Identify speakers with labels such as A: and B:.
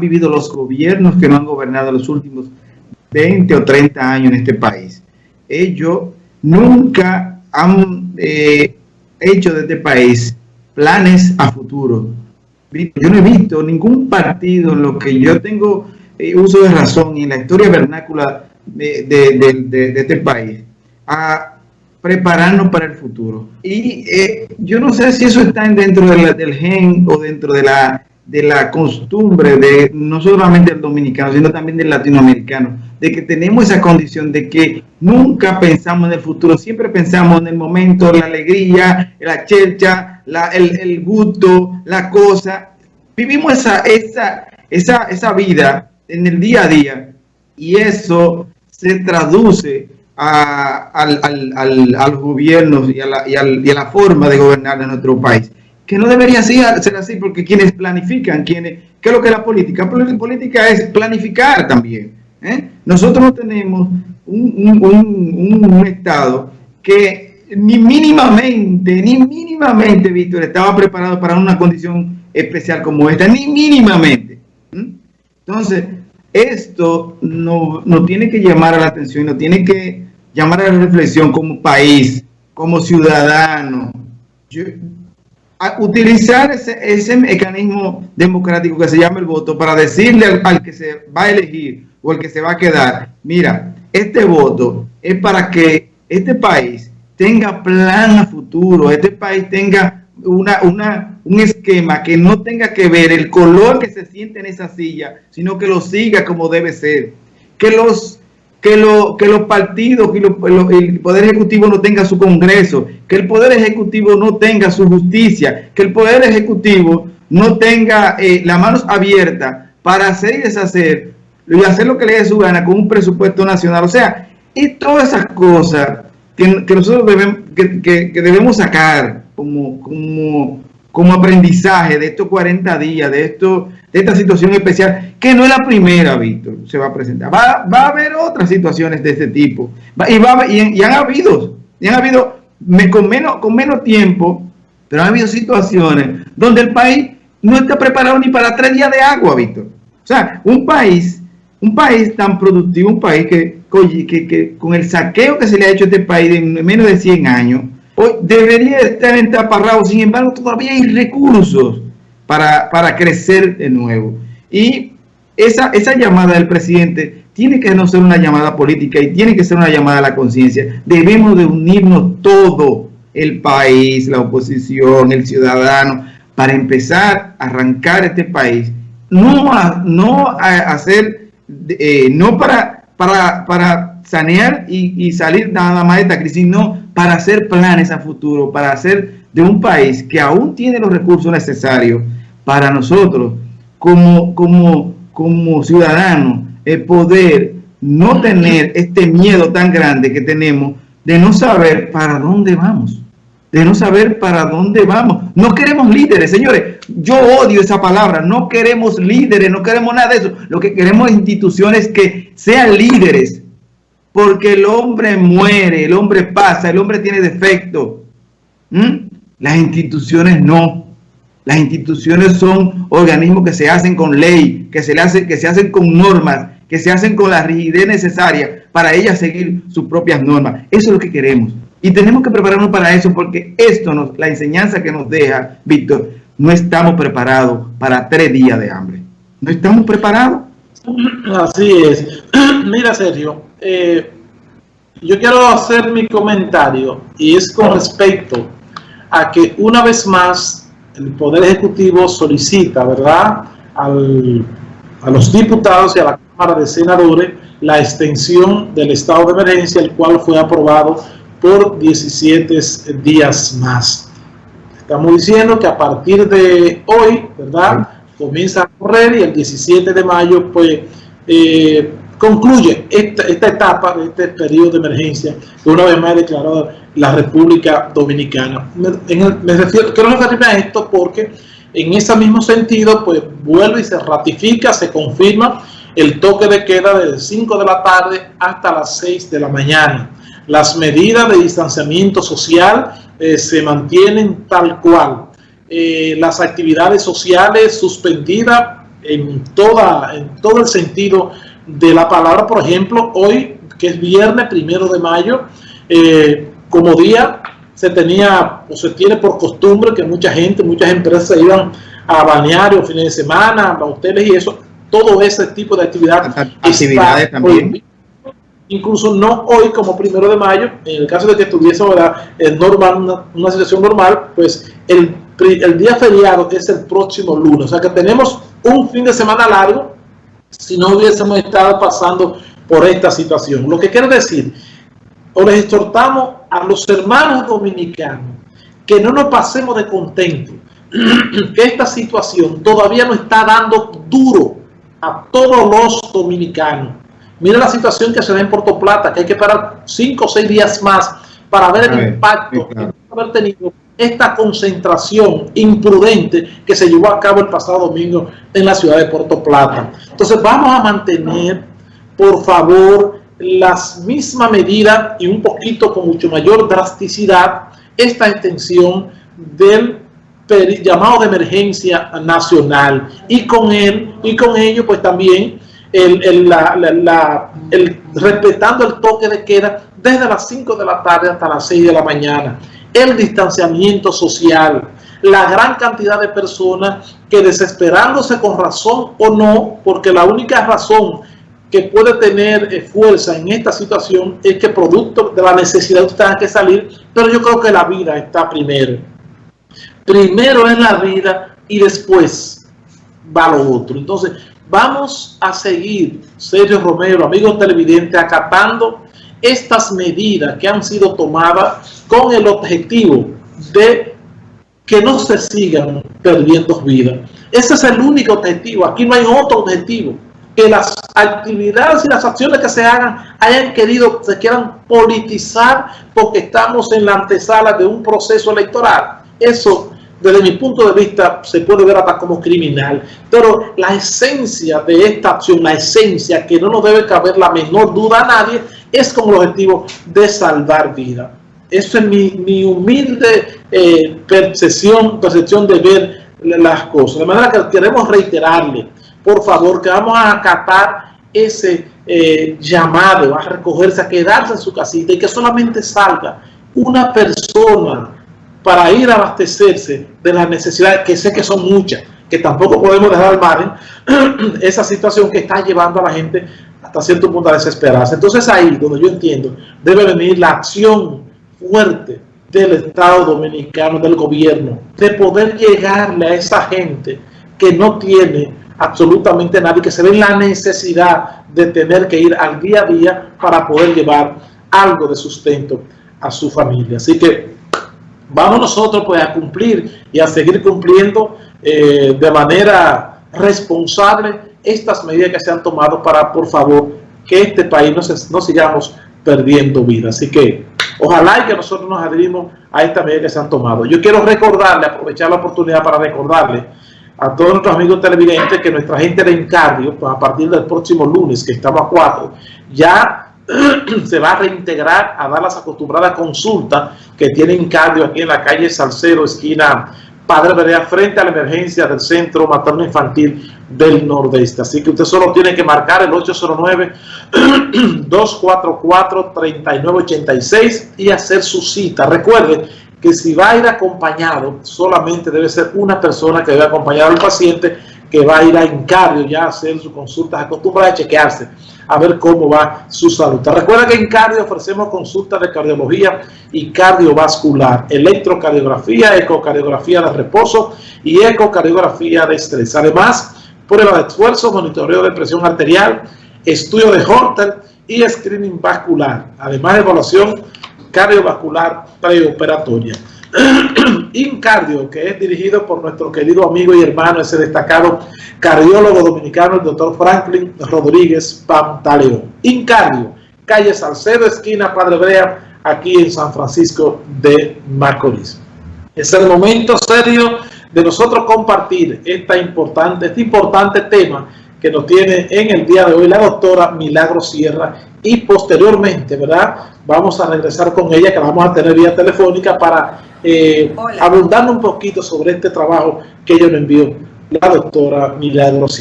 A: vivido los gobiernos que no han gobernado los últimos 20 o 30 años en este país. Ellos nunca han eh, hecho de este país planes a futuro. Yo no he visto ningún partido en lo que yo tengo eh, uso de razón y en la historia vernácula de, este país a prepararnos para el futuro. Y eh, yo no sé si eso está dentro del gen o dentro de la de la costumbre de no solamente el dominicano, sino también del latinoamericano, de que tenemos esa condición de que nunca pensamos en el futuro, siempre pensamos en el momento, la alegría, la chelcha, la, el, gusto, la cosa. Vivimos esa, esa, esa, esa vida en el día a día y eso se traduce a, al, al, a los gobiernos y a, la, y a la forma de gobernar en nuestro país que no debería ser así porque quienes planifican, quienes, ¿qué es lo que es la política? La política es planificar también. ¿eh? Nosotros no tenemos un, Estado que ni mínimamente, ni mínimamente, Víctor, estaba preparado para una condición especial como esta, ni mínimamente. Entonces, esto nos no tiene que llamar a la atención, nos tiene que llamar a la reflexión como país, como ciudadano. Yo, utilizar ese, ese, mecanismo democrático que se llama el voto para decirle al, que se va a elegir o al que se va a quedar, mira, este voto es para que este país tenga plan a futuro, este país tenga una, una, un esquema que no tenga que ver el color que se siente en esa silla, sino que lo siga como debe ser. Que los que, lo, que los partidos y el Poder Ejecutivo no tenga su Congreso, que el Poder Ejecutivo no tenga su justicia, que el Poder Ejecutivo no tenga eh, las manos abiertas para hacer y deshacer y hacer lo que le dé su gana con un presupuesto nacional. O sea, y todas esas cosas que, nosotros debemos, que, debemos sacar como, como, como aprendizaje de estos 40 días, de esto esta situación especial, que no es la primera, Víctor, se va a presentar. Va, a haber otras situaciones de este tipo. y, va, han habido, y han habido con, menos, con menos tiempo, pero han habido situaciones donde el país no está preparado ni para tres días de agua, Víctor. O sea, un país, un país tan productivo, un país que, que, que con el saqueo que se le ha hecho a este país en menos de 100 años, hoy debería estar entaparrado, sin embargo todavía hay recursos para, crecer de nuevo. Y esa, esa llamada del presidente tiene que no ser una llamada política y tiene que ser una llamada a la conciencia. Debemos de unirnos todo el país, la oposición, el ciudadano, para empezar a arrancar este país. No a, no hacer, eh, no para, para, para sanear y, y, salir nada más de esta crisis, sino para hacer planes a futuro, para hacer de un país que aún tiene los recursos necesarios para nosotros como, como, como ciudadanos el poder no tener este miedo tan grande que tenemos de no saber para dónde vamos, de no saber para dónde vamos. No queremos líderes, señores. Yo odio esa palabra. No queremos líderes, no queremos nada de eso. Lo que queremos es instituciones que sean líderes. Porque el hombre muere, el hombre pasa, el hombre tiene defecto. ¿Mm? Las instituciones no. Las instituciones son organismos que se hacen con ley, que se, hace, que se hacen con normas, que se hacen con la rigidez necesaria para ellas seguir sus propias normas. Eso es lo que queremos. Y tenemos que prepararnos para eso porque esto, nos, la enseñanza que nos deja, Víctor, no estamos preparados para tres días de hambre. No estamos preparados.
B: Así es. Mira, Sergio, eh, yo quiero hacer mi comentario y es con respecto a que una vez más el Poder Ejecutivo solicita, ¿verdad?, a los diputados y a la Cámara de Senadores la extensión del estado de emergencia, el cual fue aprobado por 17 días más. Estamos diciendo que a partir de hoy, ¿verdad?, comienza a correr y el 17 de mayo, pues, eh, concluye esta, etapa de este periodo de emergencia que una vez más ha declarado la República Dominicana. Me, refiero, quiero referirme a esto porque en ese mismo sentido pues vuelve y se ratifica, se confirma el toque de queda desde 5 de la tarde hasta las 6 de la mañana. Las medidas de distanciamiento social eh, se mantienen tal cual. Eh, las actividades sociales suspendidas en, toda, en todo el sentido de la palabra. Por ejemplo, hoy, que es viernes primero de mayo, eh, como día se tenía o se tiene por costumbre que mucha gente, muchas empresas iban a balnearios, fines de semana, a hoteles y eso, todo ese tipo de actividad
A: actividades también.
B: incluso no hoy como primero de mayo, en el caso de que estuviese ahora normal, una, situación normal, pues el, el día feriado es el próximo lunes. O sea que tenemos un fin de semana largo si no hubiésemos estado pasando por esta situación. Lo que quiero decir, o les exhortamos a los hermanos dominicanos que no nos pasemos de contento, que esta situación todavía no está dando duro a todos los dominicanos. Mira la situación que se da en Puerto Plata, que hay que esperar cinco o seis días más para ver el impacto que haber tenido esta concentración imprudente que se llevó a cabo el pasado domingo en la ciudad de Puerto Plata. Entonces vamos a mantener, por favor, las mismas medidas y un poquito con mucho mayor drasticidad esta extensión del llamado de emergencia nacional y con él y con ello pues también el, el, respetando el toque de queda desde las 5 de la tarde hasta las 6 de la mañana el distanciamiento social la gran cantidad de personas que desesperándose con razón o no porque la única razón que puede tener eh, fuerza en esta situación es que producto de la necesidad usted tenga que salir, pero yo creo que la vida está primero. Primero es la vida y después va lo otro. Entonces, vamos a seguir, Sergio Romero, amigos televidentes, acatando estas medidas que han sido tomadas con el objetivo de que no se sigan perdiendo vidas. Ese es el único objetivo, aquí no hay otro objetivo que las actividades y las acciones que se hagan hayan querido, se quieran politizar porque estamos en la antesala de un proceso electoral. Eso, desde mi punto de vista, se puede ver hasta como criminal. Pero la esencia de esta acción, la esencia que no nos debe caber la menor duda a nadie, es como el objetivo de salvar vida. Eso es mi, humilde eh, percepción, percepción de ver las cosas. De manera que queremos reiterarle por favor, que vamos a acatar ese eh, llamado a recogerse, a quedarse en su casita y que solamente salga una persona para ir a abastecerse de las necesidades, que sé que son muchas, que tampoco podemos dejar al margen esa situación que está llevando a la gente hasta cierto punto a desesperarse. Entonces ahí, donde yo entiendo, debe venir la acción fuerte del Estado Dominicano, del gobierno, de poder llegarle a esa gente que no tiene absolutamente nadie, que se ve la necesidad de tener que ir al día a día para poder llevar algo de sustento a su familia. Así que vamos nosotros pues a cumplir y a seguir cumpliendo eh, de manera responsable estas medidas que se han tomado para, por favor, que este país no, se, no sigamos perdiendo vida. Así que ojalá y que nosotros nos adherimos a esta medida que se han tomado. Yo quiero recordarle, aprovechar la oportunidad para recordarle a todos nuestros amigos televidentes que nuestra gente de Encardio, pues a partir del próximo lunes, que estamos a cuatro, ya se va a reintegrar a dar las acostumbradas consultas que tiene Encardio aquí en la calle Salcero, esquina Padre Berea, frente a la emergencia del Centro Materno Infantil del Nordeste. Así que usted solo tiene que marcar el 809-244-3986 y hacer su cita. Recuerde que si va a ir acompañado, solamente debe ser una persona que debe acompañar al paciente que va a ir a Encardio ya a hacer sus consultas acostumbrada a chequearse, a ver cómo va su salud. Recuerda que en Cardio ofrecemos consultas de cardiología y cardiovascular, electrocardiografía, ecocardiografía de reposo y ecocardiografía de estrés. Además, prueba de esfuerzo, monitoreo de presión arterial, estudio de Holter y screening vascular. Además, de evaluación cardiovascular preoperatoria. Incardio, que es dirigido por nuestro querido amigo y hermano, ese destacado cardiólogo dominicano, el doctor Franklin Rodríguez Pantaleón. Incardio, calle Salcedo, esquina Padre Brea, aquí en San Francisco de Macorís. Es el momento serio de nosotros compartir esta importante, este importante tema que nos tiene en el día de hoy la doctora Milagro Sierra y posteriormente, ¿verdad? Vamos a regresar con ella, que la vamos a tener vía telefónica para eh, abundar un poquito sobre este trabajo que ella nos envió la doctora Milagro